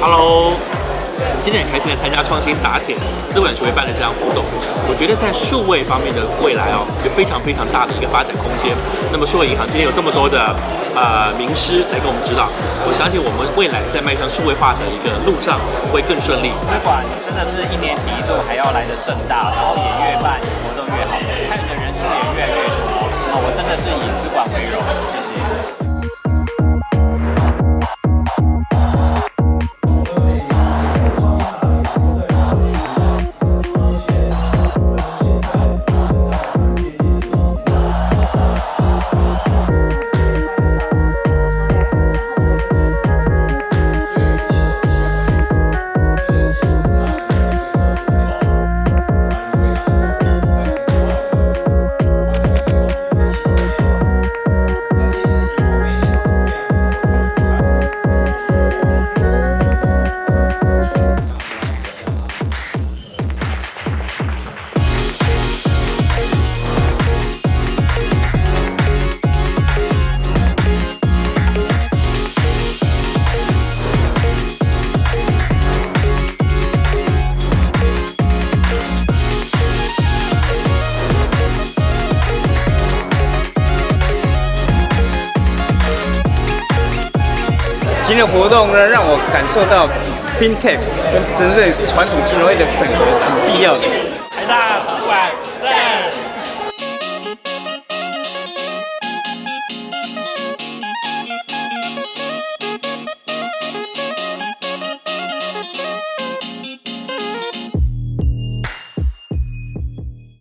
hello 今天很开心的参加创新打铁资本学会办的这样活动。我觉得在数位方面的未来哦有非常非常大的一个发展空间。那么数位银行今天有这么多的啊名师来给我们指导。我相信我们未来在迈向数位化的一个路上会更顺利。不管真的是一年比一度还要来的盛大然后也越办活动越好看的人啊，我真的是以今天的活动呢，让我感受到 FinTech 跟真正传统金融业的整合很必要的。台大主管